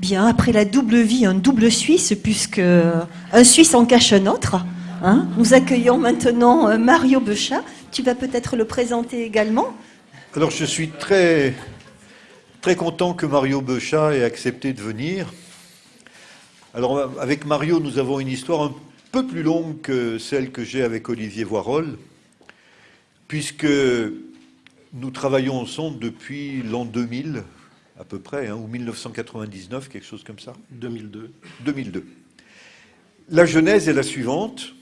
Bien, après la double vie, un double Suisse, puisque un Suisse en cache un autre. Hein. Nous accueillons maintenant euh, Mario Bechat. Tu vas peut-être le présenter également. Alors, je suis très, très content que Mario Bechat ait accepté de venir. Alors, avec Mario, nous avons une histoire un peu plus longue que celle que j'ai avec Olivier Voirol, puisque nous travaillons ensemble depuis l'an 2000, à peu près, hein, ou 1999, quelque chose comme ça 2002. 2002. La genèse est la suivante.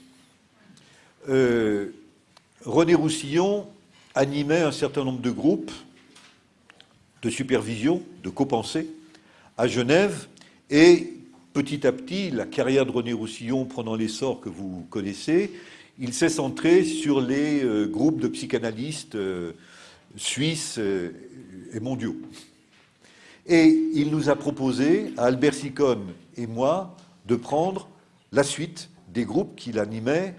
Euh, René Roussillon animait un certain nombre de groupes de supervision, de copensée, à Genève, et petit à petit, la carrière de René Roussillon prenant l'essor que vous connaissez, il s'est centré sur les euh, groupes de psychanalystes euh, suisses et mondiaux. Et il nous a proposé, à Albert Sicone et moi, de prendre la suite des groupes qu'il animait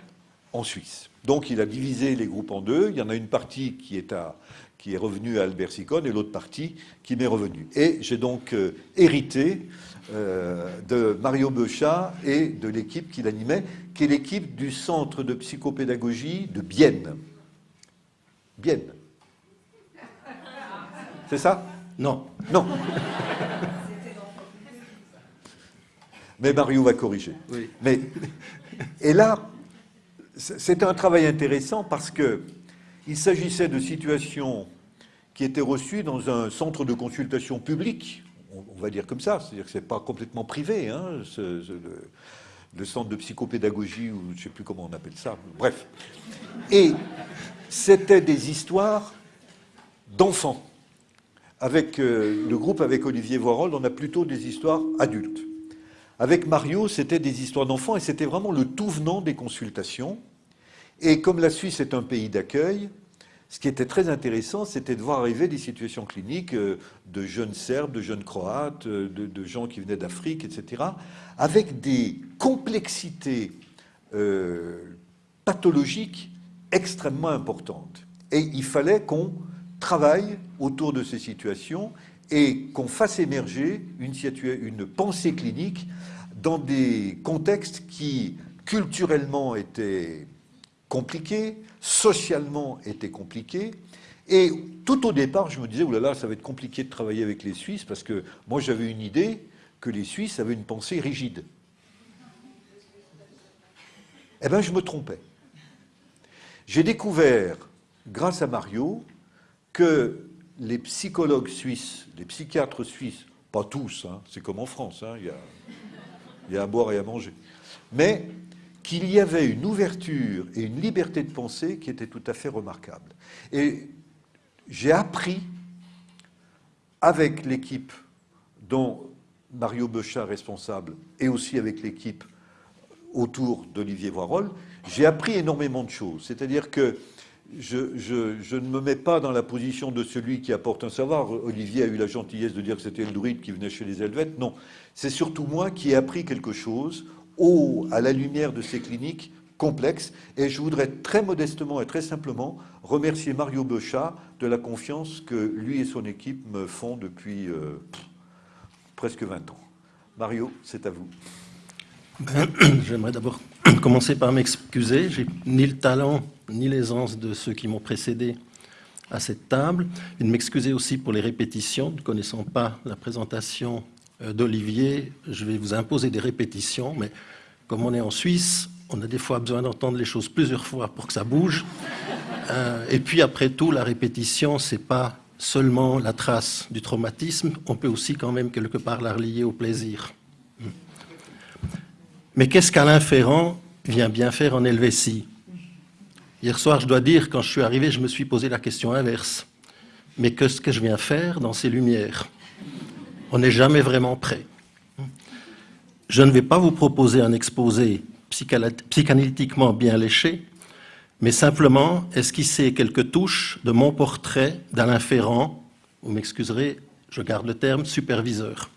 en Suisse. Donc il a divisé les groupes en deux. Il y en a une partie qui est, à, qui est revenue à Albert Sicone et l'autre partie qui m'est revenue. Et j'ai donc euh, hérité euh, de Mario Bechat et de l'équipe qu'il animait, qui est l'équipe du Centre de psychopédagogie de Bienne. Bienne. C'est ça? Non. Non. Mais Mario va corriger. Oui. Mais, et là, c'est un travail intéressant parce que il s'agissait de situations qui étaient reçues dans un centre de consultation public, on, va dire comme ça, c'est-à-dire que ce n'est pas complètement privé, hein, le, le, centre de psychopédagogie, ou je ne sais plus comment on appelle ça, bref. Et c'était des histoires d'enfants avec euh, le groupe avec Olivier Voirol, on a plutôt des histoires adultes. Avec Mario, c'était des histoires d'enfants et c'était vraiment le tout venant des consultations. Et comme la Suisse est un pays d'accueil, ce qui était très intéressant, c'était de voir arriver des situations cliniques euh, de jeunes Serbes, de jeunes Croates, euh, de, gens qui venaient d'Afrique, etc., avec des complexités pathologiques extrêmement importantes. Et il fallait qu'on travaille autour de ces situations et qu'on fasse émerger une, pensée clinique dans des contextes qui culturellement étaient compliqués, socialement étaient compliqués. Et tout au départ, je me disais, oulala, ça va être compliqué de travailler avec les Suisses, parce que moi j'avais une idée que les Suisses avaient une pensée rigide. Eh bien, je me trompais. J'ai découvert, grâce à Mario, que les psychologues suisses, les psychiatres suisses, pas tous, hein, c'est comme en France, hein, il, y a, à boire et à manger, mais qu'il y avait une ouverture et une liberté de pensée qui était tout à fait remarquable. Et j'ai appris avec l'équipe dont Mario Bechat responsable et aussi avec l'équipe autour d'Olivier Voirol, j'ai appris énormément de choses. C'est-à-dire que je, ne me mets pas dans la position de celui qui apporte un savoir. Olivier a eu la gentillesse de dire que c'était le druide qui venait chez les Helvètes. Non, c'est surtout moi qui ai appris quelque chose au, à la lumière de ces cliniques complexes. Et je voudrais très modestement et très simplement remercier Mario Bechat de la confiance que lui et son équipe me font depuis euh, presque 20 ans. Mario, c'est à vous. J'aimerais d'abord commencer par m'excuser. J'ai ni le talent ni l'aisance de ceux qui m'ont précédé à cette table, et de m'excuser aussi pour les répétitions. Ne connaissant pas la présentation euh, d'Olivier, je vais vous imposer des répétitions, mais comme on est en Suisse, on a des fois besoin d'entendre les choses plusieurs fois pour que ça bouge. Euh, et puis après tout, la répétition, c'est pas seulement la trace du traumatisme, on peut aussi quand même quelque part la relier au plaisir. Mais qu'est-ce qu'Alain Ferrand vient bien faire en Helvétie Hier soir, je dois dire, quand je suis arrivé, je me suis posé la question inverse. Mais qu'est-ce que je viens faire dans ces lumières? On n'est jamais vraiment prêt. Je ne vais pas vous proposer un exposé psychanalytiquement bien léché, mais simplement esquisser quelques touches de mon portrait d'Alain Ferrand, vous m'excuserez, je garde le terme, superviseur.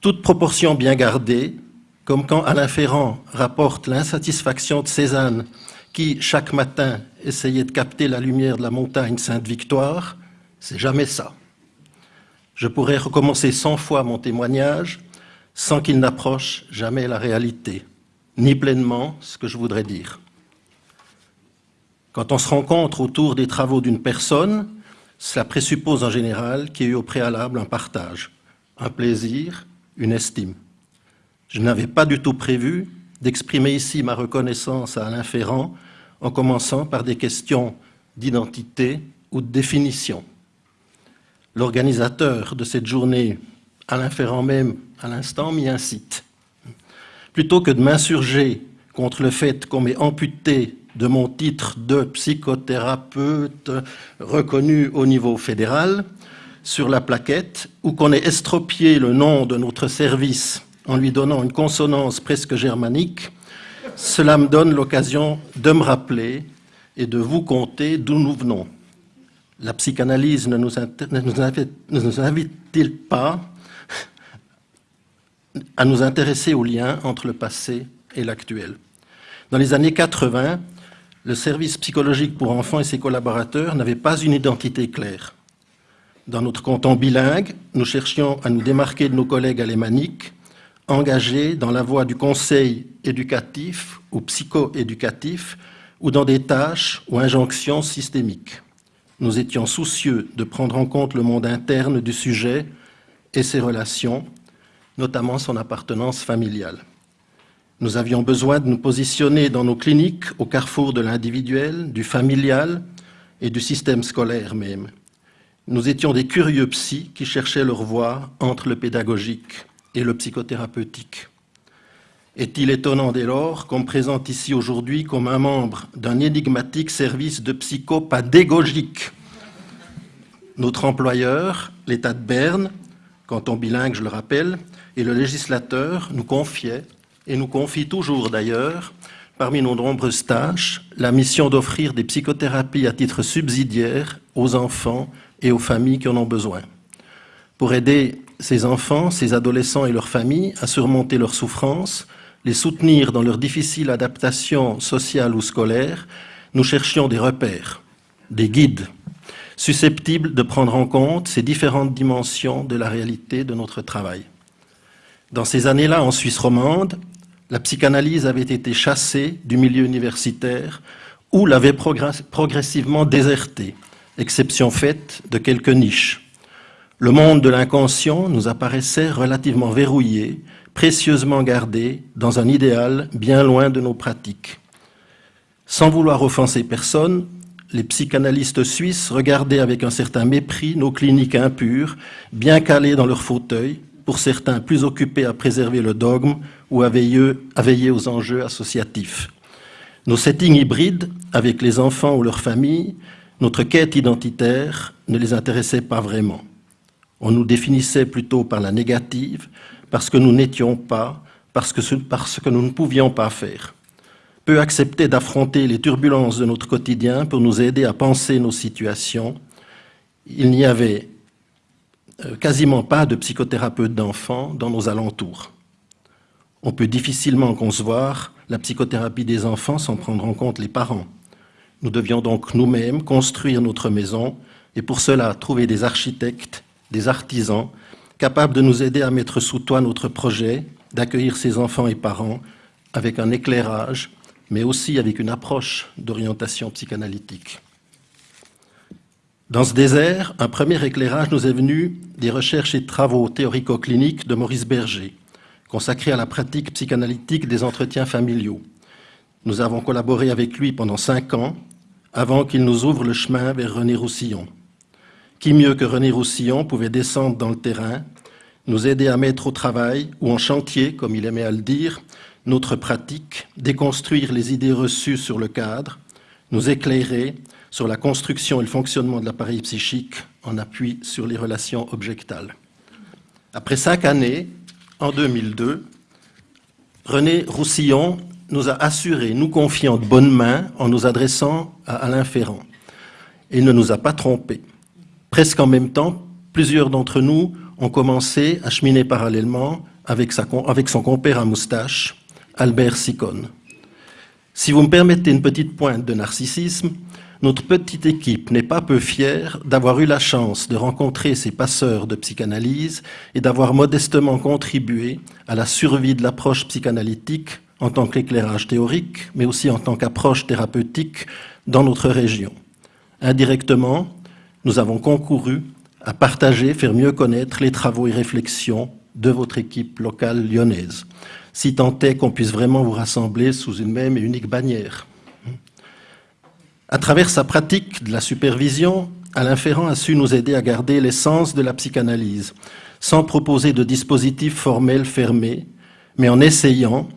Toute proportion bien gardée, comme quand Alain Ferrand rapporte l'insatisfaction de Cézanne, qui, chaque matin, essayait de capter la lumière de la montagne Sainte-Victoire, c'est jamais ça. Je pourrais recommencer cent fois mon témoignage sans qu'il n'approche jamais la réalité, ni pleinement ce que je voudrais dire. Quand on se rencontre autour des travaux d'une personne, cela présuppose en général qu'il y ait eu au préalable un partage, un plaisir, une estime. Je n'avais pas du tout prévu d'exprimer ici ma reconnaissance à Alain Ferrand en commençant par des questions d'identité ou de définition. L'organisateur de cette journée, Alain Ferrand même, à l'instant, m'y incite. Plutôt que de m'insurger contre le fait qu'on m'ait amputé de mon titre de psychothérapeute reconnu au niveau fédéral sur la plaquette, ou qu'on ait estropié le nom de notre service en lui donnant une consonance presque germanique, cela me donne l'occasion de me rappeler et de vous conter d'où nous venons. La psychanalyse ne nous, invite-t-il pas à nous intéresser au lien entre le passé et l'actuel? Dans les années 80, le service psychologique pour enfants et ses collaborateurs n'avaient pas une identité claire. Dans notre canton bilingue, nous cherchions à nous démarquer de nos collègues alémaniques, engagés dans la voie du conseil éducatif ou psycho-éducatif ou dans des tâches ou injonctions systémiques. Nous étions soucieux de prendre en compte le monde interne du sujet et ses relations, notamment son appartenance familiale. Nous avions besoin de nous positionner dans nos cliniques au carrefour de l'individuel, du familial et du système scolaire même. Nous étions des curieux psys qui cherchaient leur voie entre le pédagogique et le psychothérapeutique. Est-il étonnant dès lors qu'on me présente ici aujourd'hui comme un membre d'un énigmatique service de psychopédagogique Notre employeur, l'État de Berne, canton bilingue je le rappelle, et le législateur nous confiaient, et nous confient toujours d'ailleurs, parmi nos nombreuses tâches, la mission d'offrir des psychothérapies à titre subsidiaire aux enfants et aux familles qui en ont besoin. Pour aider ces enfants, ces adolescents et leurs familles à surmonter leurs souffrances, les soutenir dans leur difficile adaptation sociale ou scolaire, nous cherchions des repères, des guides, susceptibles de prendre en compte ces différentes dimensions de la réalité de notre travail. Dans ces années-là, en Suisse romande, la psychanalyse avait été chassée du milieu universitaire ou l'avait progressivement désertée, exception faite de quelques niches. Le monde de l'inconscient nous apparaissait relativement verrouillé précieusement gardés dans un idéal bien loin de nos pratiques. Sans vouloir offenser personne, les psychanalystes suisses regardaient avec un certain mépris nos cliniques impures, bien calées dans leurs fauteuils, pour certains plus occupés à préserver le dogme ou à veiller aux enjeux associatifs. Nos settings hybrides, avec les enfants ou leurs familles, notre quête identitaire ne les intéressait pas vraiment. On nous définissait plutôt par la négative, parce que nous n'étions pas, parce que, nous ne pouvions pas faire. Peu accepter d'affronter les turbulences de notre quotidien pour nous aider à penser nos situations. Il n'y avait euh, quasiment pas de psychothérapeute d'enfants dans nos alentours. On peut difficilement concevoir la psychothérapie des enfants sans prendre en compte les parents. Nous devions donc nous-mêmes construire notre maison et pour cela trouver des architectes, des artisans, capable de nous aider à mettre sous toit notre projet, d'accueillir ses enfants et parents avec un éclairage, mais aussi avec une approche d'orientation psychanalytique. Dans ce désert, un premier éclairage nous est venu des recherches et travaux théorico-cliniques de Maurice Berger, consacrés à la pratique psychanalytique des entretiens familiaux. Nous avons collaboré avec lui pendant cinq ans, avant qu'il nous ouvre le chemin vers René Roussillon. Qui mieux que René Roussillon pouvait descendre dans le terrain, nous aider à mettre au travail ou en chantier, comme il aimait à le dire, notre pratique, déconstruire les idées reçues sur le cadre, nous éclairer sur la construction et le fonctionnement de l'appareil psychique en appui sur les relations objectales. Après cinq années, en 2002, René Roussillon nous a assuré, nous confiant de bonnes mains en nous adressant à Alain Ferrand. Il ne nous a pas trompés. Presque en même temps, plusieurs d'entre nous ont commencé à cheminer parallèlement avec, son compère à moustache, Albert Sicone. Si vous me permettez une petite pointe de narcissisme, notre petite équipe n'est pas peu fière d'avoir eu la chance de rencontrer ces passeurs de psychanalyse et d'avoir modestement contribué à la survie de l'approche psychanalytique en tant qu'éclairage théorique, mais aussi en tant qu'approche thérapeutique dans notre région. Indirectement, nous avons concouru à partager, faire mieux connaître les travaux et réflexions de votre équipe locale lyonnaise, si tant est qu'on puisse vraiment vous rassembler sous une même et unique bannière. À travers sa pratique de la supervision, Alain Ferrand a su nous aider à garder l'essence de la psychanalyse, sans proposer de dispositifs formels fermés, mais en essayant,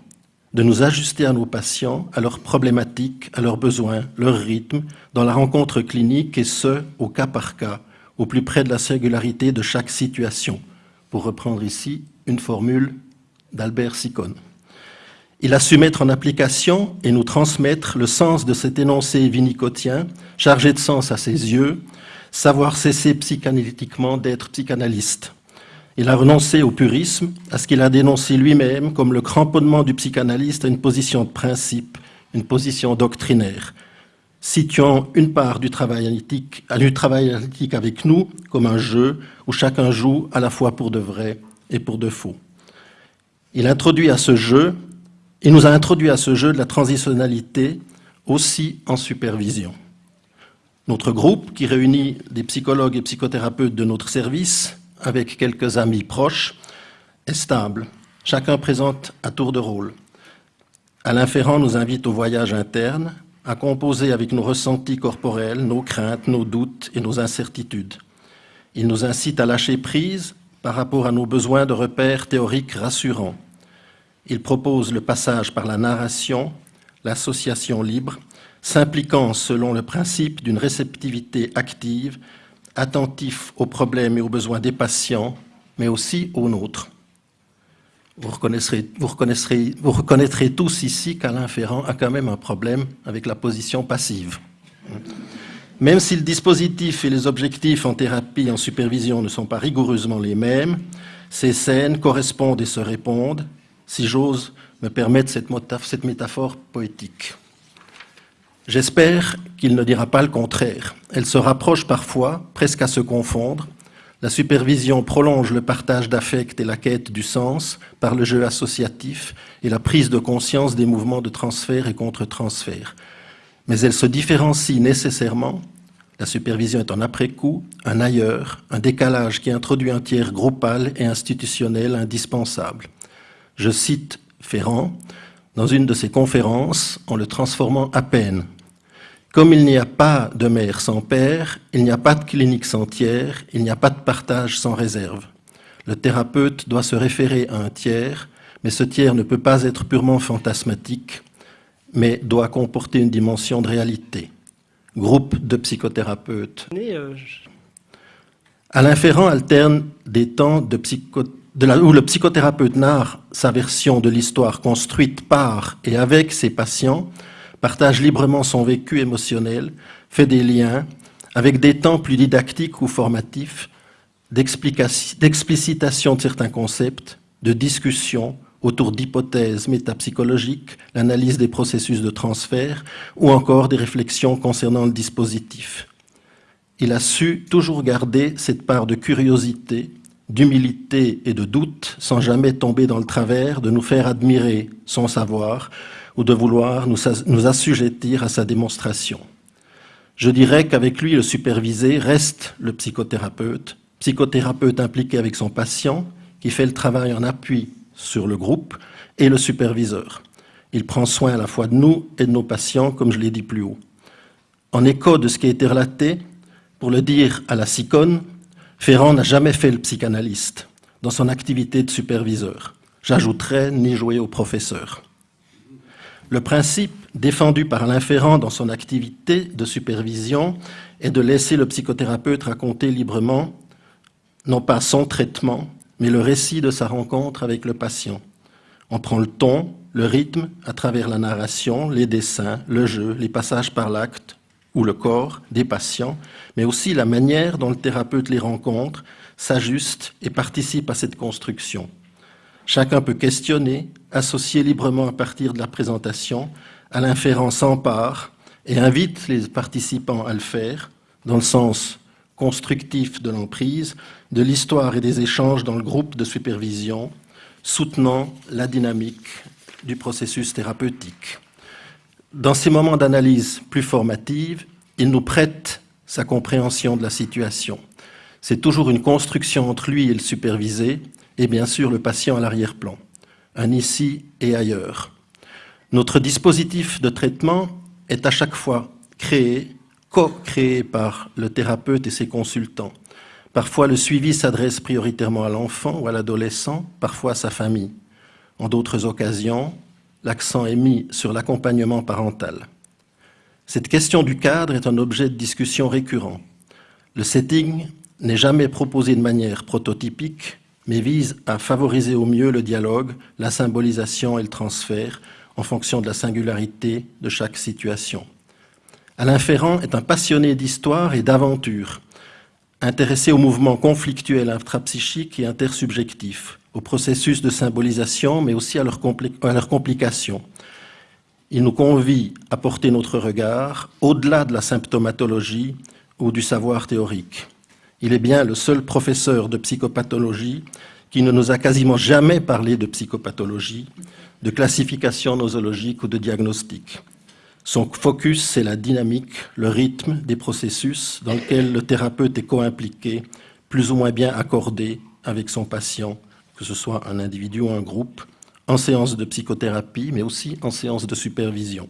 de nous ajuster à nos patients, à leurs problématiques, à leurs besoins, leur rythme, dans la rencontre clinique et ce, au cas par cas, au plus près de la singularité de chaque situation, pour reprendre ici une formule d'Albert Sicone. Il a su mettre en application et nous transmettre le sens de cet énoncé vinicotien, chargé de sens à ses yeux, savoir cesser psychanalytiquement d'être psychanalyste. Il a renoncé au purisme, à ce qu'il a dénoncé lui-même comme le cramponnement du psychanalyste à une position de principe, une position doctrinaire, situant une part du travail analytique, avec nous comme un jeu où chacun joue à la fois pour de vrai et pour de faux. Il introduit à ce jeu, il nous a introduit à ce jeu de la transitionnalité aussi en supervision. Notre groupe, qui réunit des psychologues et psychothérapeutes de notre service, avec quelques amis proches, est stable. Chacun présente à tour de rôle. Alain Ferrand nous invite au voyage interne, à composer avec nos ressentis corporels, nos craintes, nos doutes et nos incertitudes. Il nous incite à lâcher prise par rapport à nos besoins de repères théoriques rassurants. Il propose le passage par la narration, l'association libre, s'impliquant selon le principe d'une réceptivité active attentif aux problèmes et aux besoins des patients, mais aussi aux nôtres. Vous reconnaîtrez, tous ici qu'Alain Ferrand a quand même un problème avec la position passive. Même si le dispositif et les objectifs en thérapie et en supervision ne sont pas rigoureusement les mêmes, ces scènes correspondent et se répondent, si j'ose me permettre cette métaphore poétique. J'espère qu'il ne dira pas le contraire. Elle se rapproche parfois, presque à se confondre. La supervision prolonge le partage d'affect et la quête du sens par le jeu associatif et la prise de conscience des mouvements de transfert et contre-transfert. Mais elle se différencie nécessairement. La supervision est un après-coup, un ailleurs, un décalage qui introduit un tiers groupal et institutionnel indispensable. Je cite Ferrand, dans une de ses conférences en le transformant à peine. Comme il n'y a pas de mère sans père, il n'y a pas de clinique sans tiers, il n'y a pas de partage sans réserve. Le thérapeute doit se référer à un tiers, mais ce tiers ne peut pas être purement fantasmatique, mais doit comporter une dimension de réalité. Groupe de psychothérapeutes. Euh, Alain Ferrand alterne des temps de psychothérapeute où le psychothérapeute narre sa version de l'histoire construite par et avec ses patients, partage librement son vécu émotionnel, fait des liens avec des temps plus didactiques ou formatifs, d'explicitation de certains concepts, de discussion autour d'hypothèses métapsychologiques, l'analyse des processus de transfert ou encore des réflexions concernant le dispositif. Il a su toujours garder cette part de curiosité, d'humilité et de doute sans jamais tomber dans le travers de nous faire admirer son savoir ou de vouloir nous, assujettir à sa démonstration. Je dirais qu'avec lui, le supervisé reste le psychothérapeute, psychothérapeute impliqué avec son patient, qui fait le travail en appui sur le groupe, et le superviseur. Il prend soin à la fois de nous et de nos patients, comme je l'ai dit plus haut. En écho de ce qui a été relaté, pour le dire à la SICON, Ferrand n'a jamais fait le psychanalyste dans son activité de superviseur. J'ajouterais ni jouer au professeur. Le principe défendu par Alain Ferrand dans son activité de supervision est de laisser le psychothérapeute raconter librement, non pas son traitement, mais le récit de sa rencontre avec le patient. On prend le ton, le rythme à travers la narration, les dessins, le jeu, les passages par l'acte, ou le corps des patients, mais aussi la manière dont le thérapeute les rencontre, s'ajuste et participe à cette construction. Chacun peut questionner, associer librement à partir de la présentation, à l'inférence s'empare et invite les participants à le faire dans le sens constructif de l'emprise, de l'histoire et des échanges dans le groupe de supervision, soutenant la dynamique du processus thérapeutique. Dans ces moments d'analyse plus formative, il nous prête sa compréhension de la situation. C'est toujours une construction entre lui et le supervisé, et bien sûr le patient à l'arrière-plan, un ici et ailleurs. Notre dispositif de traitement est à chaque fois créé co-créé par le thérapeute et ses consultants. Parfois, le suivi s'adresse prioritairement à l'enfant ou à l'adolescent, parfois à sa famille. En d'autres occasions, l'accent est mis sur l'accompagnement parental. Cette question du cadre est un objet de discussion récurrent. Le setting n'est jamais proposé de manière prototypique, mais vise à favoriser au mieux le dialogue, la symbolisation et le transfert en fonction de la singularité de chaque situation. Alain Ferrand est un passionné d'histoire et d'aventure, intéressé aux mouvements conflictuels intrapsychiques et intersubjectifs, au processus de symbolisation, mais aussi à leurs, complications. Il nous convie à porter notre regard au-delà de la symptomatologie ou du savoir théorique. Il est bien le seul professeur de psychopathologie qui ne nous a quasiment jamais parlé de psychopathologie, de classification nosologique ou de diagnostic. Son focus, c'est la dynamique, le rythme des processus dans lesquels le thérapeute est co-impliqué, plus ou moins bien accordé avec son patient, que ce soit un individu ou un groupe, en séance de psychothérapie, mais aussi en séance de supervision.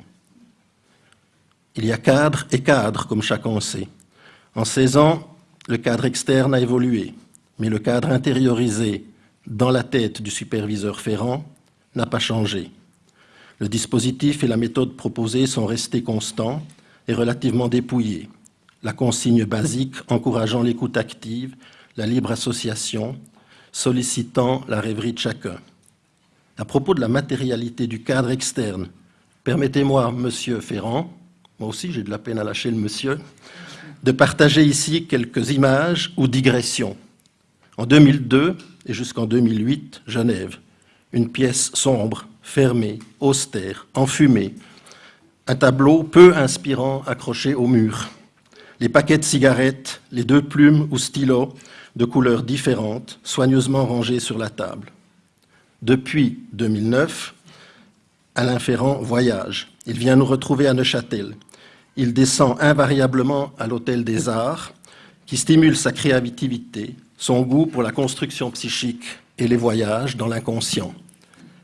Il y a cadre et cadre, comme chacun sait. En 16 ans, le cadre externe a évolué, mais le cadre intériorisé dans la tête du superviseur Ferrand n'a pas changé. Le dispositif et la méthode proposée sont restés constants et relativement dépouillés. La consigne basique encourageant l'écoute active, la libre association, sollicitant la rêverie de chacun. À propos de la matérialité du cadre externe, permettez-moi, Monsieur Ferrand, moi aussi j'ai de la peine à lâcher le monsieur, de partager ici quelques images ou digressions. En 2002 et jusqu'en 2008, Genève, une pièce sombre, fermé, austère, enfumé, un tableau peu inspirant accroché au mur, les paquets de cigarettes, les deux plumes ou stylos de couleurs différentes, soigneusement rangés sur la table. Depuis 2009, Alain Ferrand voyage. Il vient nous retrouver à Neuchâtel. Il descend invariablement à l'Hôtel des Arts, qui stimule sa créativité, son goût pour la construction psychique et les voyages dans l'inconscient.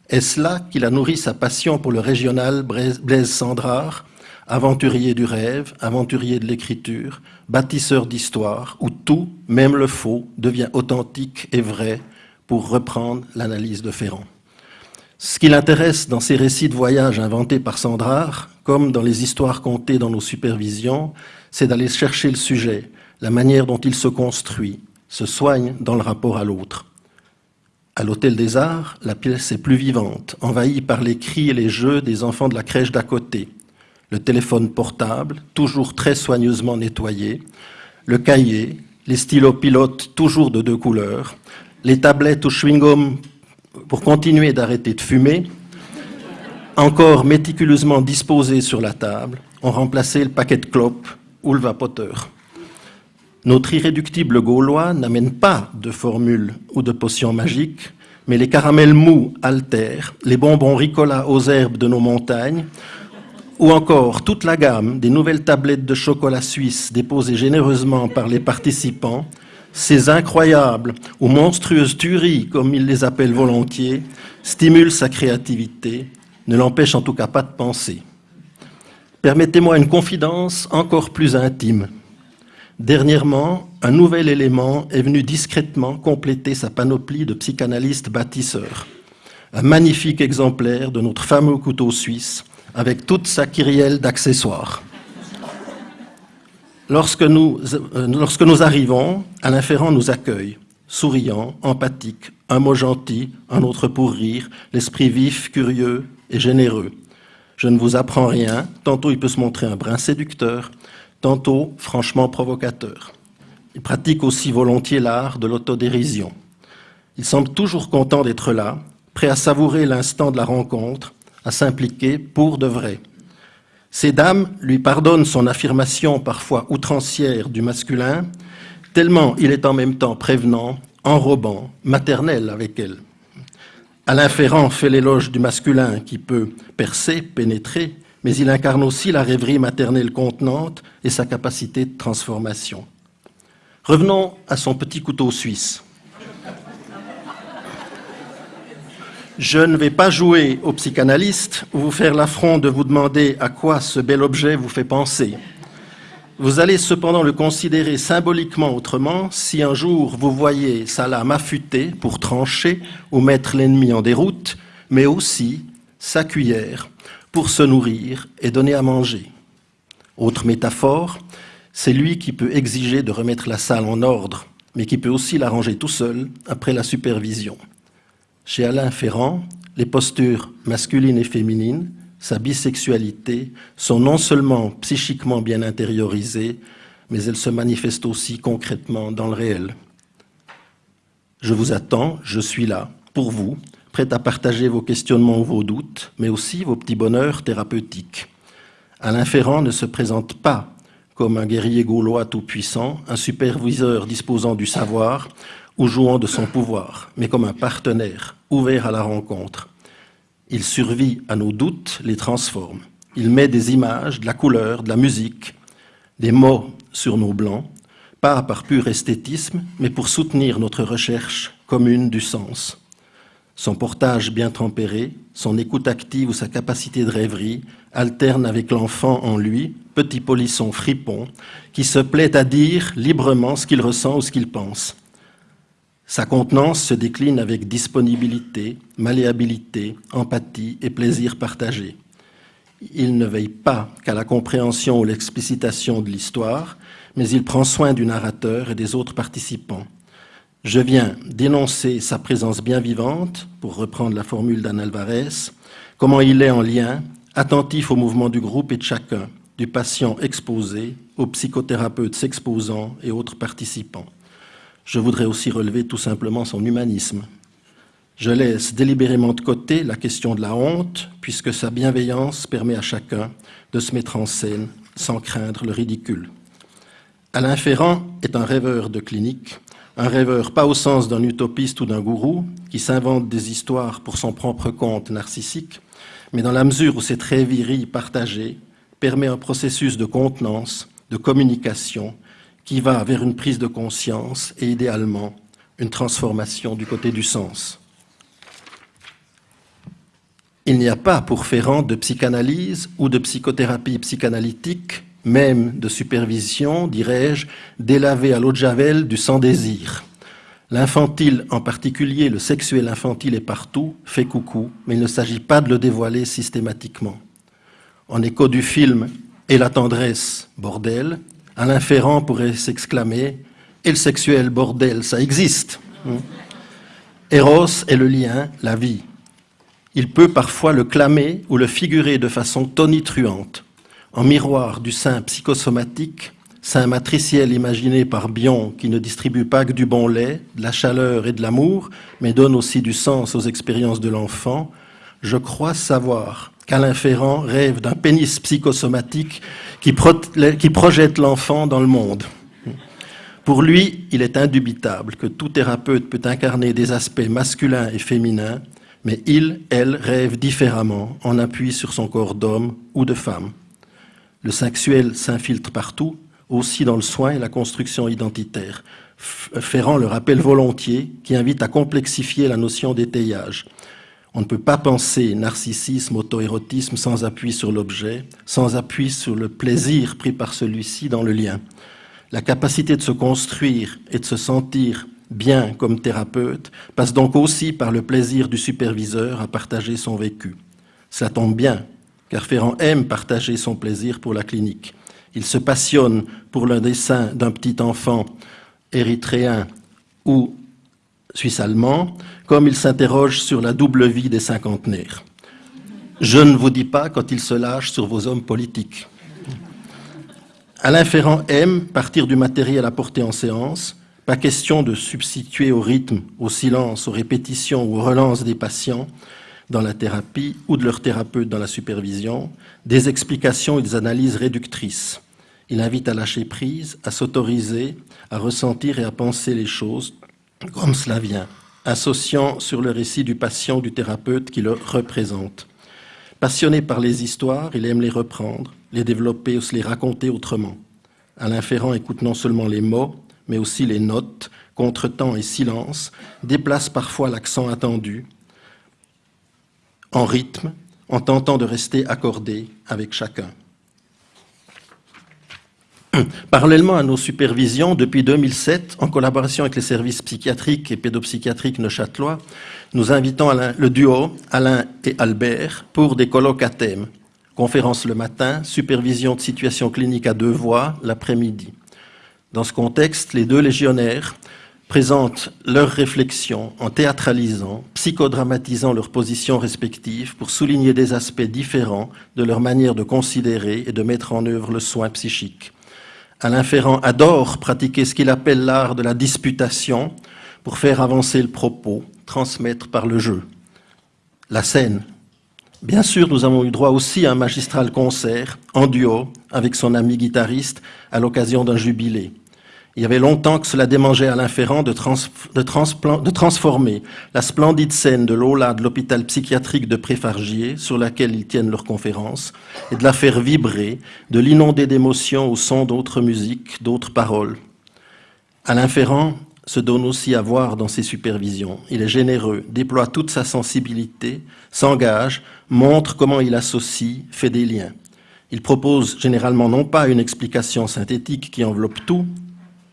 Est-ce là qu'il a nourri sa passion pour le régional Blaise Sandrard, aventurier du rêve, aventurier de l'écriture, bâtisseur d'histoire, où tout, même le faux, devient authentique et vrai, pour reprendre l'analyse de Ferrand? Ce qui l'intéresse dans ces récits de voyage inventés par Sandrard, comme dans les histoires contées dans nos supervisions, c'est d'aller chercher le sujet, la manière dont il se construit, se soigne dans le rapport à l'autre. À l'Hôtel des Arts, la pièce est plus vivante, envahie par les cris et les jeux des enfants de la crèche d'à côté. Le téléphone portable, toujours très soigneusement nettoyé, le cahier, les stylos pilotes toujours de deux couleurs, les tablettes au chewing-gum pour continuer d'arrêter de fumer, encore méticuleusement disposées sur la table, ont remplacé le paquet de clopes ou le vapoteur. Notre irréductible gaulois n'amène pas de formule ou de potion magique, mais les caramels mous altèrent, les bonbons ricola aux herbes de nos montagnes, ou encore toute la gamme des nouvelles tablettes de chocolat suisse déposées généreusement par les participants, ces incroyables ou monstrueuses tueries, comme ils les appellent volontiers, stimulent sa créativité, ne l'empêchent en tout cas pas de penser. Permettez-moi une confidence encore plus intime. Dernièrement, un nouvel élément est venu discrètement compléter sa panoplie de psychanalyste bâtisseur. Un magnifique exemplaire de notre fameux couteau suisse, avec toute sa kyrielle d'accessoires. Lorsque nous, euh, lorsque nous arrivons, Alain Ferrand nous accueille, souriant, empathique, un mot gentil, un autre pour rire, l'esprit vif, curieux et généreux. Je ne vous apprends rien, tantôt il peut se montrer un brin séducteur, tantôt franchement provocateur. Il pratique aussi volontiers l'art de l'autodérision. Il semble toujours content d'être là, prêt à savourer l'instant de la rencontre, à s'impliquer pour de vrai. Ces dames lui pardonnent son affirmation parfois outrancière du masculin, tellement il est en même temps prévenant, enrobant, maternel avec elle. Alain Ferrand fait l'éloge du masculin qui peut percer, pénétrer, mais il incarne aussi la rêverie maternelle contenante et sa capacité de transformation. Revenons à son petit couteau suisse. Je ne vais pas jouer au psychanalyste ou vous faire l'affront de vous demander à quoi ce bel objet vous fait penser. Vous allez cependant le considérer symboliquement autrement si un jour vous voyez sa lame affûtée pour trancher ou mettre l'ennemi en déroute, mais aussi sa cuillère pour se nourrir et donner à manger. Autre métaphore, c'est lui qui peut exiger de remettre la salle en ordre, mais qui peut aussi l'arranger tout seul après la supervision. Chez Alain Ferrand, les postures masculines et féminines, sa bisexualité sont non seulement psychiquement bien intériorisées, mais elles se manifestent aussi concrètement dans le réel. Je vous attends, je suis là, pour vous, prêt à partager vos questionnements ou vos doutes, mais aussi vos petits bonheurs thérapeutiques. Alain Ferrand ne se présente pas comme un guerrier gaulois tout-puissant, un superviseur disposant du savoir ou jouant de son pouvoir, mais comme un partenaire ouvert à la rencontre. Il survit à nos doutes, les transforme. Il met des images, de la couleur, de la musique, des mots sur nos blancs, pas par pur esthétisme, mais pour soutenir notre recherche commune du sens. Son portage bien tempéré, son écoute active ou sa capacité de rêverie alternent avec l'enfant en lui, petit polisson fripon, qui se plaît à dire librement ce qu'il ressent ou ce qu'il pense. Sa contenance se décline avec disponibilité, malléabilité, empathie et plaisir partagé. Il ne veille pas qu'à la compréhension ou l'explicitation de l'histoire, mais il prend soin du narrateur et des autres participants. Je viens dénoncer sa présence bien vivante, pour reprendre la formule d'Anne Alvarez, comment il est en lien, attentif au mouvement du groupe et de chacun, du patient exposé, au psychothérapeute s'exposant et autres participants. Je voudrais aussi relever tout simplement son humanisme. Je laisse délibérément de côté la question de la honte, puisque sa bienveillance permet à chacun de se mettre en scène sans craindre le ridicule. Alain Ferrand est un rêveur de clinique, un rêveur pas au sens d'un utopiste ou d'un gourou qui s'invente des histoires pour son propre compte narcissique, mais dans la mesure où cette rêverie partagée permet un processus de contenance, de communication qui va vers une prise de conscience et idéalement une transformation du côté du sens. Il n'y a pas pour Ferrand de psychanalyse ou de psychothérapie psychanalytique, même de supervision, dirais-je, délavée à l'eau de Javel du sans-désir. L'infantile, en particulier le sexuel infantile est partout, fait coucou, mais il ne s'agit pas de le dévoiler systématiquement. En écho du film Et la tendresse, bordel, Alain Ferrand pourrait s'exclamer Et le sexuel, bordel, ça existe. Hmm. Eros est le lien, la vie. Il peut parfois le clamer ou le figurer de façon tonitruante, en miroir du sein psychosomatique, sein matriciel imaginé par Bion qui ne distribue pas que du bon lait, de la chaleur et de l'amour, mais donne aussi du sens aux expériences de l'enfant. Je crois savoir qu'Alain Ferrand rêve d'un pénis psychosomatique qui, projette l'enfant dans le monde. Pour lui, il est indubitable que tout thérapeute peut incarner des aspects masculins et féminins, mais il, elle, rêve différemment en appui sur son corps d'homme ou de femme. Le sexuel s'infiltre partout, aussi dans le soin et la construction identitaire. Ferrand le rappelle volontiers, qui invite à complexifier la notion d'étayage. On ne peut pas penser narcissisme, auto-érotisme sans appui sur l'objet, sans appui sur le plaisir pris par celui-ci dans le lien. La capacité de se construire et de se sentir bien comme thérapeute passe donc aussi par le plaisir du superviseur à partager son vécu. Ça tombe bien, car Ferrand aime partager son plaisir pour la clinique. Il se passionne pour le dessin d'un petit enfant érythréen ou suisse-allemand, comme il s'interroge sur la double vie des cinquantenaires. Je ne vous dis pas quand il se lâche sur vos hommes politiques. Alain Ferrand aime partir du matériel porter en séance, pas question de substituer au rythme, au silence, aux répétitions ou aux relances des patients dans la thérapie ou de leur thérapeute dans la supervision, des explications et des analyses réductrices. Il invite à lâcher prise, à s'autoriser, à ressentir et à penser les choses comme cela vient, associant sur le récit du patient du thérapeute qui le représente. Passionné par les histoires, il aime les reprendre, les développer ou se les raconter autrement. Alain Ferrand écoute non seulement les mots, mais aussi les notes, contretemps et silence, déplace parfois l'accent attendu, en rythme, en tentant de rester accordé avec chacun. Parallèlement à nos supervisions, depuis 2007, en collaboration avec les services psychiatriques et pédopsychiatriques neuchâtelois, nous invitons le duo Alain et Albert pour des colloques à thème. Conférence le matin, supervision de situation clinique à deux voix l'après-midi. Dans ce contexte, les deux légionnaires présentent leurs réflexions en théâtralisant, psychodramatisant leurs positions respectives pour souligner des aspects différents de leur manière de considérer et de mettre en œuvre le soin psychique. Alain Ferrand adore pratiquer ce qu'il appelle l'art de la disputation pour faire avancer le propos, transmettre par le jeu. La scène. Bien sûr, nous avons eu droit aussi à un magistral concert en duo avec son ami guitariste à l'occasion d'un jubilé. Il y avait longtemps que cela démangeait Alain Ferrand de, transformer la splendide scène de Lola de l'hôpital psychiatrique de Préfargier, sur laquelle ils tiennent leur conférence, et de la faire vibrer, de l'inonder d'émotions au son d'autres musiques, d'autres paroles. Alain Ferrand se donne aussi à voir dans ses supervisions. Il est généreux, déploie toute sa sensibilité, s'engage, montre comment il associe, fait des liens. Il propose généralement non pas une explication synthétique qui enveloppe tout,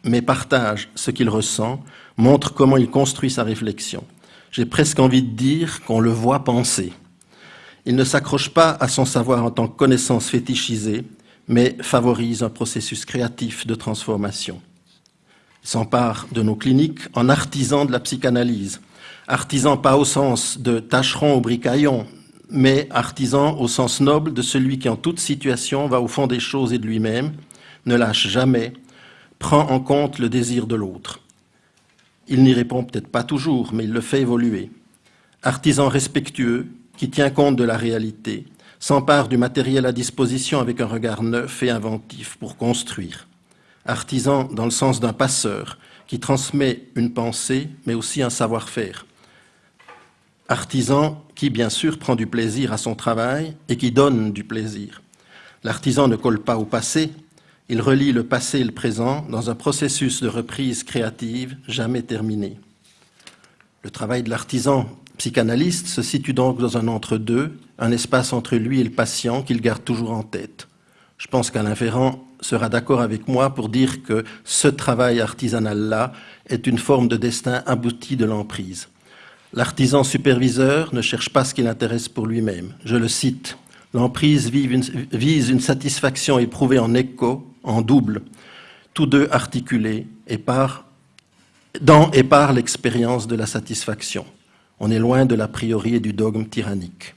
mais partage ce qu'il ressent, montre comment il construit sa réflexion. J'ai presque envie de dire qu'on le voit penser. Il ne s'accroche pas à son savoir en tant que connaissance fétichisée, mais favorise un processus créatif de transformation. Il s'empare de nos cliniques en artisan de la psychanalyse. Artisan pas au sens de tâcheron ou bricaillon, mais artisan au sens noble de celui qui en toute situation va au fond des choses et de lui-même, ne lâche jamais, prend en compte le désir de l'autre. Il n'y répond peut-être pas toujours, mais il le fait évoluer. Artisan respectueux, qui tient compte de la réalité, s'empare du matériel à disposition avec un regard neuf et inventif pour construire. Artisan dans le sens d'un passeur, qui transmet une pensée, mais aussi un savoir-faire. Artisan qui, bien sûr, prend du plaisir à son travail et qui donne du plaisir. L'artisan ne colle pas au passé, il relie le passé et le présent dans un processus de reprise créative jamais terminé. Le travail de l'artisan psychanalyste se situe donc dans un entre-deux, un espace entre lui et le patient qu'il garde toujours en tête. Je pense qu'Alain Ferrand sera d'accord avec moi pour dire que ce travail artisanal-là est une forme de destin abouti de l'emprise. L'artisan superviseur ne cherche pas ce qui l'intéresse pour lui-même. Je le cite. L'emprise vise une satisfaction éprouvée en écho, en double, tous deux articulés et par, dans et par l'expérience de la satisfaction. On est loin de l'a priori et du dogme tyrannique.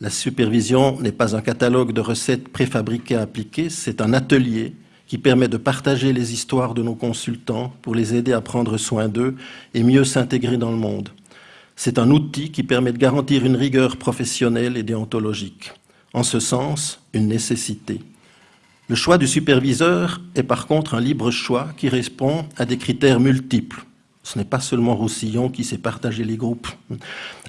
La supervision n'est pas un catalogue de recettes préfabriquées à appliquer, c'est un atelier qui permet de partager les histoires de nos consultants pour les aider à prendre soin d'eux et mieux s'intégrer dans le monde. C'est un outil qui permet de garantir une rigueur professionnelle et déontologique. En ce sens, une nécessité. Le choix du superviseur est par contre un libre choix qui répond à des critères multiples. Ce n'est pas seulement Roussillon qui sait partager les groupes.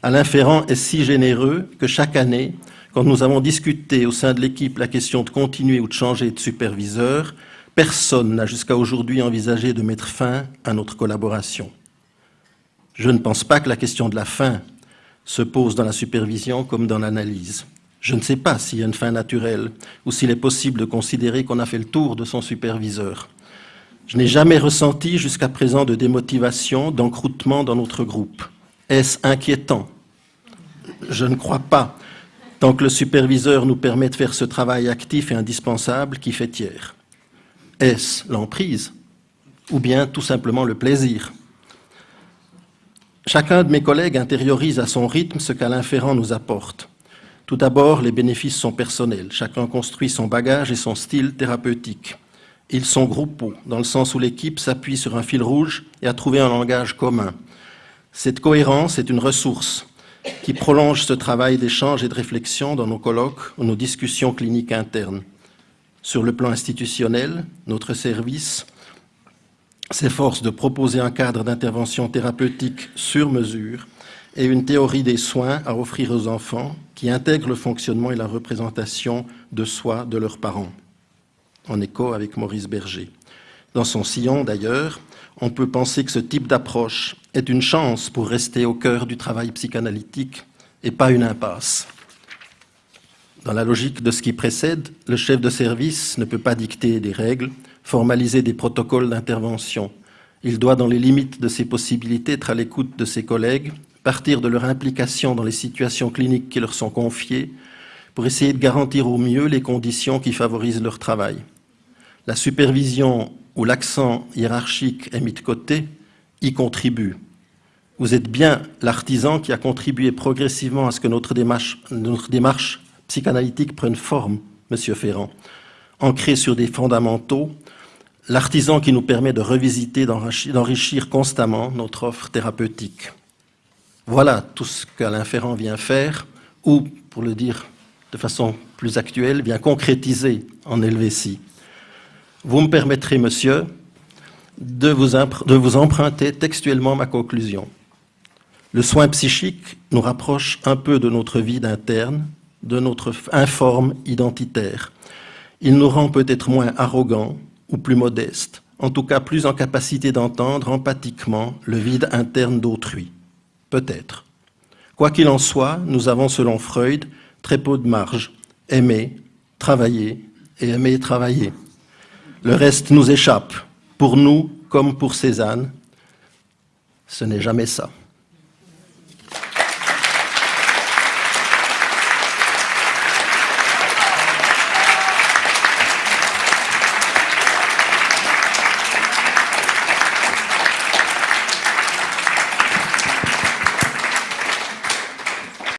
Alain Ferrand est si généreux que chaque année, quand nous avons discuté au sein de l'équipe la question de continuer ou de changer de superviseur, personne n'a jusqu'à aujourd'hui envisagé de mettre fin à notre collaboration. Je ne pense pas que la question de la fin se pose dans la supervision comme dans l'analyse. Je ne sais pas s'il y a une fin naturelle ou s'il est possible de considérer qu'on a fait le tour de son superviseur. Je n'ai jamais ressenti jusqu'à présent de démotivation, d'encroutement dans notre groupe. Est-ce inquiétant? Je ne crois pas, tant que le superviseur nous permet de faire ce travail actif et indispensable qui fait tiers. Est-ce l'emprise? Ou bien tout simplement le plaisir? Chacun de mes collègues intériorise à son rythme ce qu'Alain Ferrand nous apporte. Tout d'abord, les bénéfices sont personnels. Chacun construit son bagage et son style thérapeutique. Ils sont groupaux, dans le sens où l'équipe s'appuie sur un fil rouge et a trouvé un langage commun. Cette cohérence est une ressource qui prolonge ce travail d'échange et de réflexion dans nos colloques ou nos discussions cliniques internes. Sur le plan institutionnel, notre service s'efforce de proposer un cadre d'intervention thérapeutique sur mesure et une théorie des soins à offrir aux enfants qui intègre le fonctionnement et la représentation de soi de leurs parents, en écho avec Maurice Berger. Dans son sillon, d'ailleurs, on peut penser que ce type d'approche est une chance pour rester au cœur du travail psychanalytique et pas une impasse. Dans la logique de ce qui précède, le chef de service ne peut pas dicter des règles, formaliser des protocoles d'intervention. Il doit, dans les limites de ses possibilités, être à l'écoute de ses collègues, partir de leur implication dans les situations cliniques qui leur sont confiées, pour essayer de garantir au mieux les conditions qui favorisent leur travail. La supervision où l'accent hiérarchique est mis de côté y contribue. Vous êtes bien l'artisan qui a contribué progressivement à ce que notre démarche, notre démarche psychanalytique prenne forme, Monsieur Ferrand, ancrée sur des fondamentaux, l'artisan qui nous permet de revisiter, d'enrichir constamment notre offre thérapeutique. Voilà tout ce qu'Alain Ferrand vient faire, ou, pour le dire de façon plus actuelle, vient concrétiser en Helvétie. Vous me permettrez, monsieur, de vous, emprunter textuellement ma conclusion. Le soin psychique nous rapproche un peu de notre vie d'interne, de notre informe identitaire. Il nous rend peut-être moins arrogants ou plus modestes, en tout cas plus en capacité d'entendre empathiquement le vide interne d'autrui. Peut-être. Quoi qu'il en soit, nous avons, selon Freud, très peu de marge. Aimer, travailler et aimer travailler. Le reste nous échappe, pour nous comme pour Cézanne. Ce n'est jamais ça.